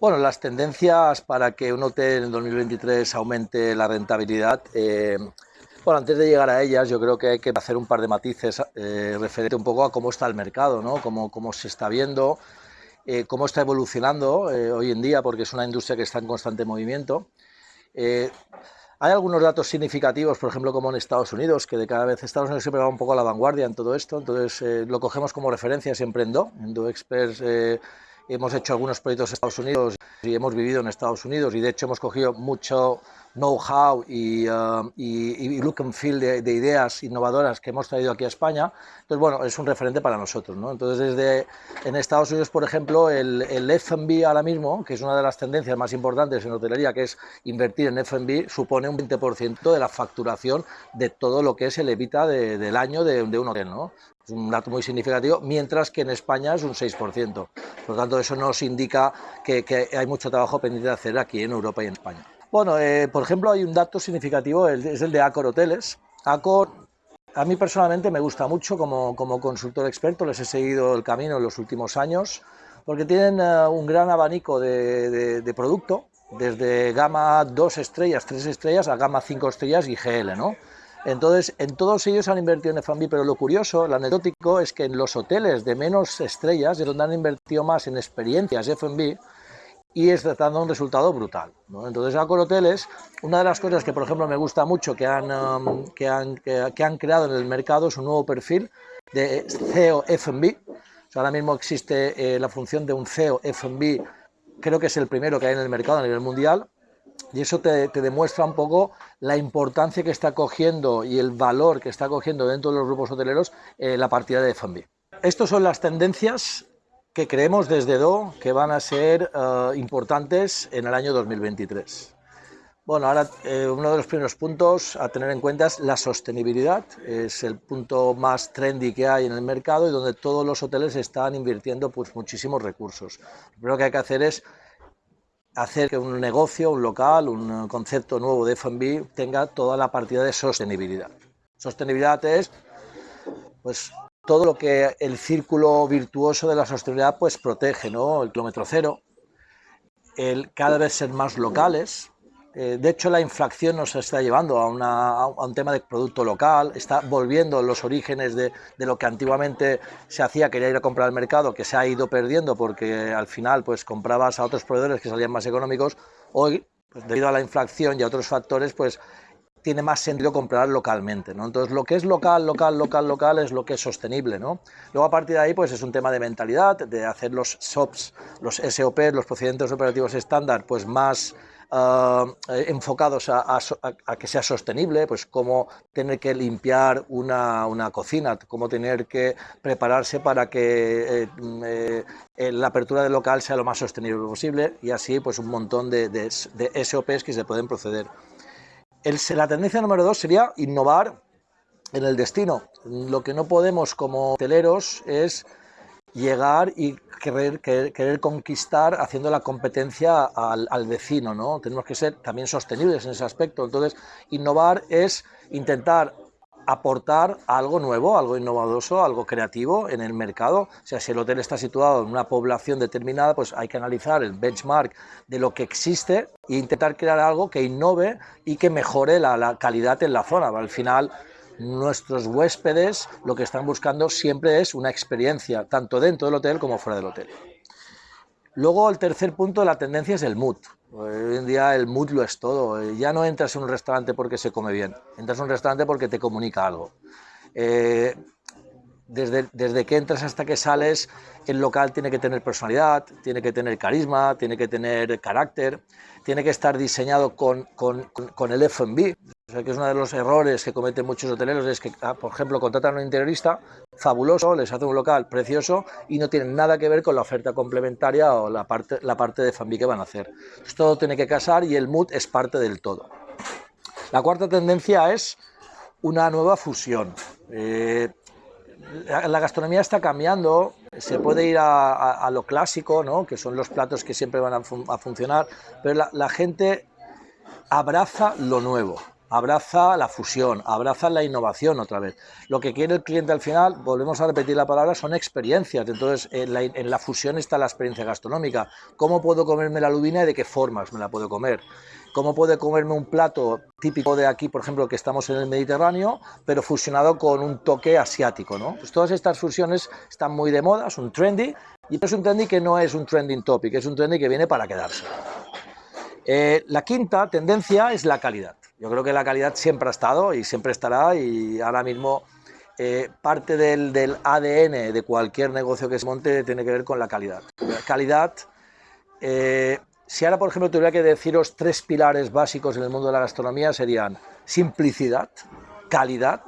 Bueno, las tendencias para que un hotel en 2023 aumente la rentabilidad, eh, bueno, antes de llegar a ellas, yo creo que hay que hacer un par de matices eh, referente un poco a cómo está el mercado, ¿no? cómo, cómo se está viendo, eh, cómo está evolucionando eh, hoy en día, porque es una industria que está en constante movimiento. Hay algunos datos significativos, por ejemplo, como en Estados Unidos, que de cada vez Estados Unidos siempre va un poco a la vanguardia en todo esto, entonces lo cogemos como referencia siempre en Do. En Do Experts hemos hecho algunos proyectos en Estados Unidos y hemos vivido en Estados Unidos y de hecho hemos cogido mucho know-how y, uh, y, y, look and feel de, de, ideas innovadoras que hemos traído aquí a España. Entonces, bueno, es un referente para nosotros. ¿no? Entonces, desde en Estados Unidos, por ejemplo, el, el F&B ahora mismo, que es una de las tendencias más importantes en hotelería, que es invertir en F&B, supone un 20% de la facturación de todo lo que es el evita de, del año de, de un hotel. ¿no? es un dato muy significativo, mientras que en España es un 6%. Por lo tanto, eso nos indica que, que hay mucho trabajo pendiente de hacer aquí en Europa y en España. Bueno, eh, por ejemplo, hay un dato significativo, es el de Accor Hoteles. Accor, a mí personalmente me gusta mucho como, como consultor experto, les he seguido el camino en los últimos años, porque tienen uh, un gran abanico de, producto, desde gama 2 estrellas, 3 estrellas, a gama 5 estrellas y GL, ¿no? Entonces, en todos ellos han invertido en F&B, pero lo curioso, lo anecdótico, es que en los hoteles de menos estrellas es donde han invertido más en experiencias F&B y está dando un resultado brutal. ¿no? Entonces, Accor Hoteles, una de las cosas que, por ejemplo, me gusta mucho que han, um, que han, que, han creado en el mercado es un nuevo perfil de CEO F&B. O ahora mismo existe eh, la función de un CEO F&B, creo que es el primero que hay en el mercado a nivel mundial, y eso te, te, demuestra un poco la importancia que está cogiendo y el valor que está cogiendo dentro de los grupos hoteleros eh, la partida de F&B. Estas son las tendencias creemos desde DO que van a ser uh, importantes en el año 2023. Bueno, ahora eh, uno de los primeros puntos a tener en cuenta es la sostenibilidad. Es el punto más trendy que hay en el mercado y donde todos los hoteles están invirtiendo pues, muchísimos recursos. Lo primero que hay que hacer es hacer que un negocio, un local, un concepto nuevo de F&B tenga toda la partida de sostenibilidad. Sostenibilidad es pues, todo lo que el círculo virtuoso de la sostenibilidad pues, protege, ¿no? el kilómetro cero, el cada vez ser más locales, eh, de hecho, la inflación nos está llevando a, un tema de producto local, está volviendo los orígenes de, de, lo que antiguamente se hacía, quería ir a comprar al mercado, que se ha ido perdiendo porque al final pues comprabas a otros proveedores que salían más económicos. Hoy, pues, debido a la inflación y a otros factores, pues tiene más sentido comprar localmente, ¿no? Entonces, lo que es local, local, local, local es lo que es sostenible, ¿no? Luego, a partir de ahí, pues es un tema de mentalidad, de hacer los SOPs, los SOP, los procedimientos operativos estándar, pues más uh, enfocados a, que sea sostenible, pues cómo tener que limpiar una, una cocina, cómo tener que prepararse para que eh, eh, la apertura del local sea lo más sostenible posible y así pues un montón de, de, de SOPs que se pueden proceder. El, la tendencia número dos sería innovar en el destino. Lo que no podemos como hoteleros es llegar y querer, querer, querer, conquistar haciendo la competencia al, al, vecino, ¿no? Tenemos que ser también sostenibles en ese aspecto. Entonces, innovar es intentar aportar algo nuevo, algo innovadoso, algo creativo en el mercado. O sea, si el hotel está situado en una población determinada, pues hay que analizar el benchmark de lo que existe e intentar crear algo que innove y que mejore la, la calidad en la zona. Al final, nuestros huéspedes lo que están buscando siempre es una experiencia, tanto dentro del hotel como fuera del hotel. Luego el tercer punto de la tendencia es el mood. Hoy en día el mood lo es todo. Ya no entras en un restaurante porque se come bien, entras en un restaurante porque te comunica algo. Eh, desde, desde, que entras hasta que sales, el local tiene que tener personalidad, tiene que tener carisma, tiene que tener carácter, tiene que estar diseñado con, con, con el F&B. O sea, que es uno de los errores que cometen muchos hoteleros, es que, ah, por ejemplo, contratan a un interiorista fabuloso, les hace un local precioso y no tienen nada que ver con la oferta complementaria o la parte, la parte de F&B que van a hacer. Entonces, todo tiene que casar y el mood es parte del todo. La cuarta tendencia es una nueva fusión. Eh, la gastronomía está cambiando, se puede ir a, lo clásico, ¿no? que son los platos que siempre van a, fun a funcionar, pero la, gente abraza lo nuevo. Abraza la fusión, abraza la innovación otra vez. Lo que quiere el cliente al final, volvemos a repetir la palabra, son experiencias. Entonces, en la, fusión está la experiencia gastronómica. ¿Cómo puedo comerme la lubina y de qué formas me la puedo comer? cómo puede comerme un plato típico de aquí, por ejemplo, que estamos en el Mediterráneo, pero fusionado con un toque asiático. ¿no? Pues todas estas fusiones están muy de moda, es un trendy, y es un trendy que no es un trending topic, es un trendy que viene para quedarse. Eh, la quinta tendencia es la calidad. Yo creo que la calidad siempre ha estado y siempre estará y ahora mismo eh, parte del, ADN de cualquier negocio que se monte tiene que ver con la calidad. La calidad eh, si ahora, por ejemplo, tuviera que deciros tres pilares básicos en el mundo de la gastronomía, serían simplicidad, calidad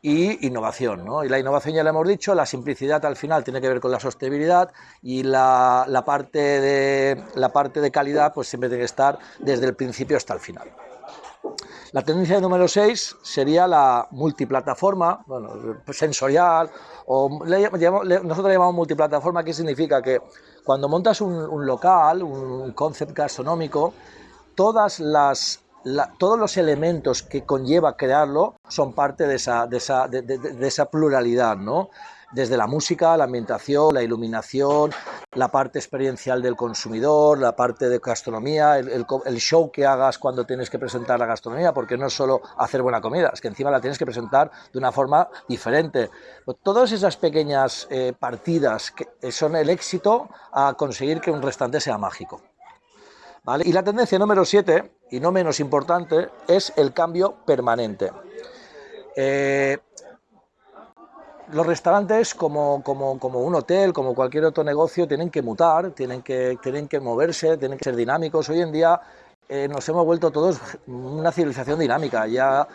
y innovación. ¿no? Y la innovación ya lo hemos dicho, la simplicidad al final tiene que ver con la sostenibilidad y la, la, parte, de, la parte de calidad pues siempre tiene que estar desde el principio hasta el final. La tendencia número 6 sería la multiplataforma, bueno, sensorial, o nosotros le llamamos multiplataforma, ¿qué significa? Que cuando montas un, local, un concept gastronómico, todas las, todos los elementos que conlleva crearlo son parte de esa, de esa, de esa pluralidad, ¿no? Desde la música, la ambientación, la iluminación, la parte experiencial del consumidor, la parte de gastronomía, el, show que hagas cuando tienes que presentar la gastronomía, porque no es solo hacer buena comida, es que encima la tienes que presentar de una forma diferente. Pues todas esas pequeñas eh, partidas que son el éxito a conseguir que un restaurante sea mágico. Y la tendencia número 7, y no menos importante, es el cambio permanente. Eh, los restaurantes, como, un hotel, como cualquier otro negocio, tienen que mutar, tienen que, moverse, tienen que ser dinámicos. Hoy en día eh, nos hemos vuelto todos una civilización dinámica. Ya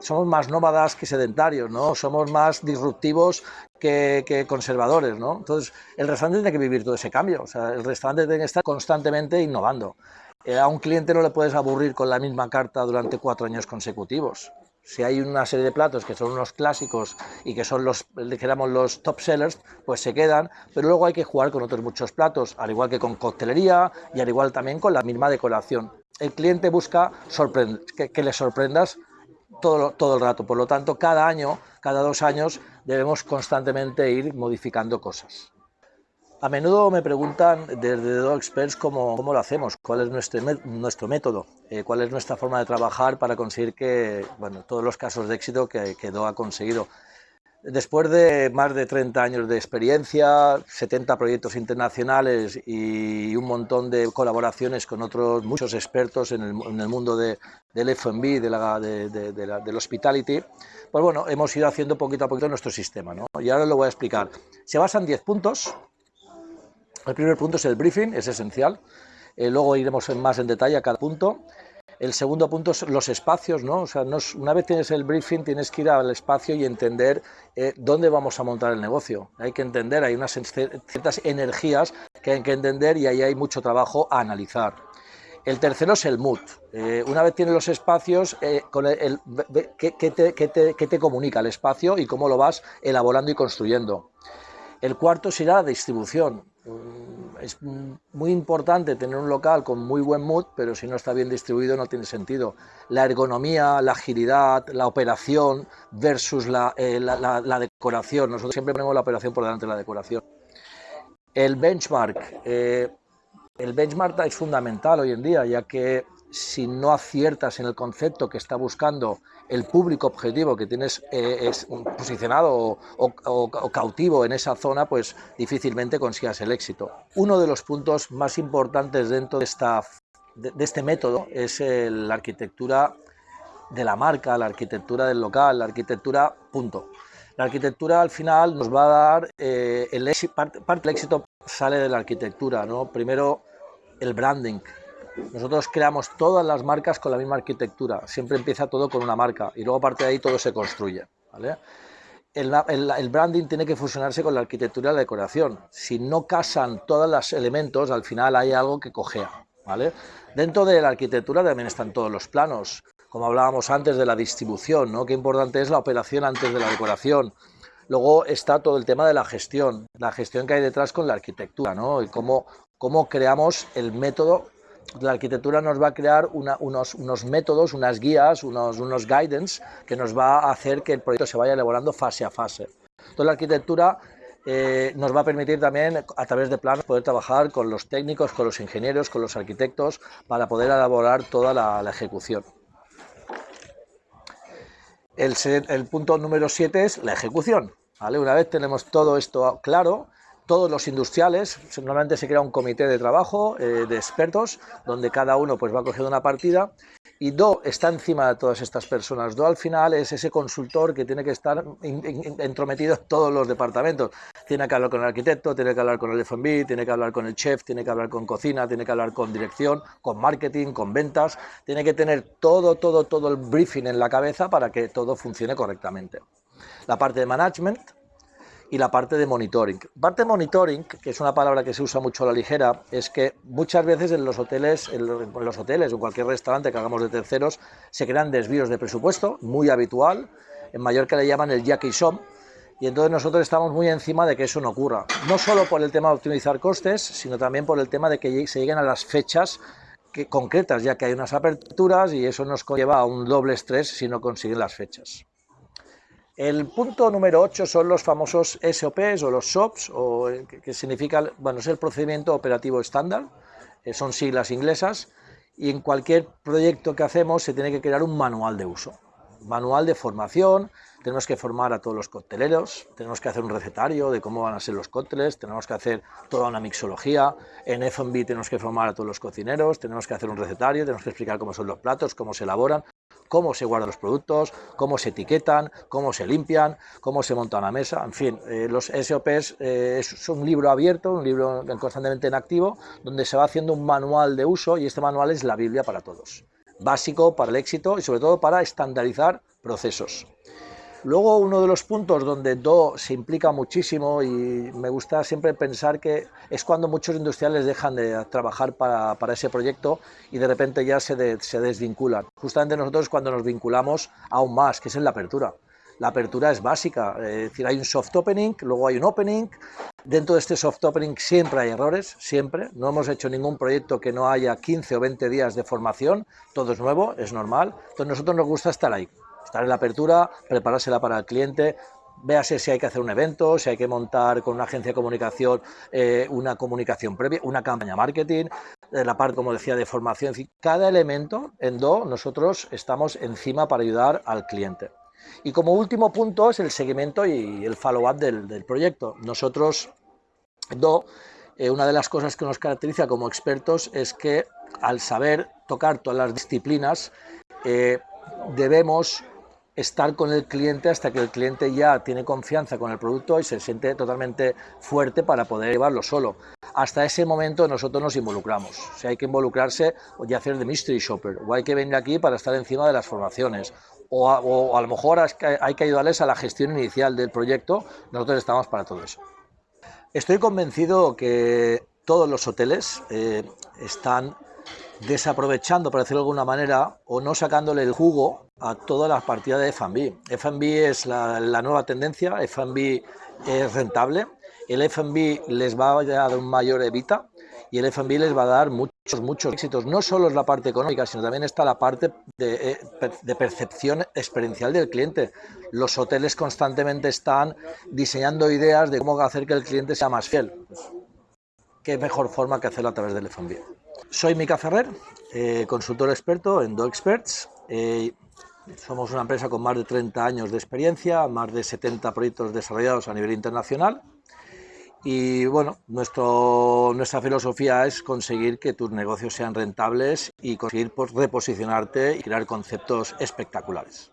somos más nómadas que sedentarios, ¿no? somos más disruptivos que, que, conservadores. ¿no? Entonces, el restaurante tiene que vivir todo ese cambio. O sea, el restaurante tiene que estar constantemente innovando. Eh, a un cliente no le puedes aburrir con la misma carta durante cuatro años consecutivos si hay una serie de platos que son unos clásicos y que son los, dijéramos, los top sellers, pues se quedan, pero luego hay que jugar con otros muchos platos, al igual que con coctelería y al igual también con la misma decoración. El cliente busca que, que, le sorprendas todo, todo el rato, por lo tanto, cada año, cada dos años, debemos constantemente ir modificando cosas. A menudo me preguntan desde Dog Experts cómo, cómo, lo hacemos, cuál es nuestro, nuestro método, eh, cuál es nuestra forma de trabajar para conseguir que, bueno, todos los casos de éxito que, que ha conseguido. Después de más de 30 años de experiencia, 70 proyectos internacionales y un montón de colaboraciones con otros muchos expertos en el, mundo de, del F&B, de la, de, del hospitality, pues bueno, hemos ido haciendo poquito a poquito nuestro sistema. ¿no? Y ahora lo voy a explicar. Se basa en 10 puntos, el primer punto es el briefing, es esencial. Eh, luego iremos más en detalle a cada punto. El segundo punto son los espacios, ¿no? O sea, una vez tienes el briefing, tienes que ir al espacio y entender eh, dónde vamos a montar el negocio. Hay que entender, hay unas ciertas energías que hay que entender y ahí hay mucho trabajo a analizar. El tercero es el mood. Eh, una vez tienes los espacios, el, ¿qué, te, ¿qué, te, comunica el espacio y cómo lo vas elaborando y construyendo? El cuarto será la distribución. Mm, es muy importante tener un local con muy buen mood, pero si no está bien distribuido no tiene sentido. La ergonomía, la agilidad, la operación versus la, eh, decoración. Nosotros siempre ponemos la operación por delante de la decoración. El benchmark. Eh, el benchmark es fundamental hoy en día, ya que si no aciertas en el concepto que está buscando el público objetivo que tienes eh, es posicionado o, cautivo en esa zona, pues difícilmente consigas el éxito. Uno de los puntos más importantes dentro de, esta, de, este método es la arquitectura de la marca, la arquitectura del local, la arquitectura punto. La arquitectura al final nos va a dar, eh, el parte, parte del éxito sale de la arquitectura, ¿no? Primero el branding, nosotros creamos todas las marcas con la misma arquitectura, siempre empieza todo con una marca y luego a partir de ahí todo se construye. El, branding tiene que fusionarse con la arquitectura y la decoración. Si no casan todos los elementos, al final hay algo que cojea. Dentro de la arquitectura también están todos los planos, como hablábamos antes de la distribución, ¿no? qué importante es la operación antes de la decoración. Luego está todo el tema de la gestión, la gestión que hay detrás con la arquitectura, ¿no? y cómo, cómo creamos el método la arquitectura nos va a crear unos, métodos, unas guías, unos, guidance que nos va a hacer que el proyecto se vaya elaborando fase a fase. Entonces la arquitectura eh, nos va a permitir también, a través de planos, poder trabajar con los técnicos, con los ingenieros, con los arquitectos, para poder elaborar toda la, ejecución. El, el, punto número 7 es la ejecución. ¿vale? Una vez tenemos todo esto claro, todos los industriales, normalmente se crea un comité de trabajo eh, de expertos, donde cada uno pues, va cogiendo una partida y Do está encima de todas estas personas. Do al final es ese consultor que tiene que estar entrometido en todos los departamentos. Tiene que hablar con el arquitecto, tiene que hablar con el F&B, tiene que hablar con el chef, tiene que hablar con cocina, tiene que hablar con dirección, con marketing, con ventas. Tiene que tener todo, todo, todo el briefing en la cabeza para que todo funcione correctamente. La parte de management, y la parte de monitoring. Parte de monitoring, que es una palabra que se usa mucho a la ligera, es que muchas veces en los hoteles, en los hoteles o cualquier restaurante que hagamos de terceros, se crean desvíos de presupuesto, muy habitual, en Mallorca le llaman el Jackie Som, y entonces nosotros estamos muy encima de que eso no ocurra, no solo por el tema de optimizar costes, sino también por el tema de que se lleguen a las fechas que, concretas, ya que hay unas aperturas y eso nos lleva a un doble estrés si no consiguen las fechas. El punto número 8 son los famosos SOPs o los SOPs, o, eh, que, significa, bueno, es el procedimiento operativo estándar, eh, son siglas inglesas, y en cualquier proyecto que hacemos se tiene que crear un manual de uso, manual de formación, tenemos que formar a todos los cocteleros, tenemos que hacer un recetario de cómo van a ser los cócteles, tenemos que hacer toda una mixología, en F&B tenemos que formar a todos los cocineros, tenemos que hacer un recetario, tenemos que explicar cómo son los platos, cómo se elaboran, cómo se guardan los productos, cómo se etiquetan, cómo se limpian, cómo se monta una mesa, en fin, eh, los SOPs eh, es un libro abierto, un libro constantemente en activo, donde se va haciendo un manual de uso y este manual es la Biblia para todos, básico para el éxito y sobre todo para estandarizar procesos. Luego uno de los puntos donde Do se implica muchísimo y me gusta siempre pensar que es cuando muchos industriales dejan de trabajar para, ese proyecto y de repente ya se, se desvinculan. Justamente nosotros cuando nos vinculamos aún más, que es en la apertura. La apertura es básica, es decir, hay un soft opening, luego hay un opening, dentro de este soft opening siempre hay errores, siempre, no hemos hecho ningún proyecto que no haya 15 o 20 días de formación, todo es nuevo, es normal, entonces nosotros nos gusta estar ahí, estar en la apertura, preparársela para el cliente, véase si hay que hacer un evento, si hay que montar con una agencia de comunicación eh, una comunicación previa, una campaña marketing, eh, la parte, como decía, de formación. Cada elemento en Do nosotros estamos encima para ayudar al cliente. Y como último punto es el seguimiento y el follow-up del, proyecto. Nosotros, Do, eh, una de las cosas que nos caracteriza como expertos es que al saber tocar todas las disciplinas, debemos estar con el cliente hasta que el cliente ya tiene confianza con el producto y se siente totalmente fuerte para poder llevarlo solo. Hasta ese momento nosotros nos involucramos. Si hay que involucrarse o ya hacer de mystery shopper, o hay que venir aquí para estar encima de las formaciones, o a, lo mejor hay que ayudarles a la gestión inicial del proyecto, nosotros estamos para todo eso. Estoy convencido que todos los hoteles eh, están desaprovechando, por decirlo de alguna manera, o no sacándole el jugo a todas las partidas de F&B. F&B es la, nueva tendencia, F&B es rentable, el F&B les va a dar un mayor evita y el F&B les va a dar muchos, muchos éxitos. No solo es la parte económica, sino también está la parte de, eh, de percepción experiencial del cliente. Los hoteles constantemente están diseñando ideas de cómo hacer que el cliente sea más fiel. ¿Qué mejor forma que hacerlo a través del F&B? Soy Mica Ferrer, eh, consultor experto en DoExperts. Eh, somos una empresa con más de 30 años de experiencia, más de 70 proyectos desarrollados a nivel internacional. Y bueno, nuestro, nuestra filosofía es conseguir que tus negocios sean rentables y conseguir pues, reposicionarte y crear conceptos espectaculares.